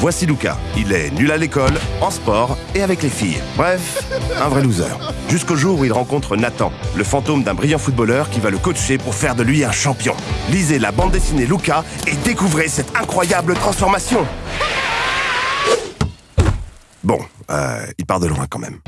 Voici Lucas. Il est nul à l'école, en sport et avec les filles. Bref, un vrai loser. Jusqu'au jour où il rencontre Nathan, le fantôme d'un brillant footballeur qui va le coacher pour faire de lui un champion. Lisez la bande dessinée Luca et découvrez cette incroyable transformation. Bon, euh, il part de loin quand même.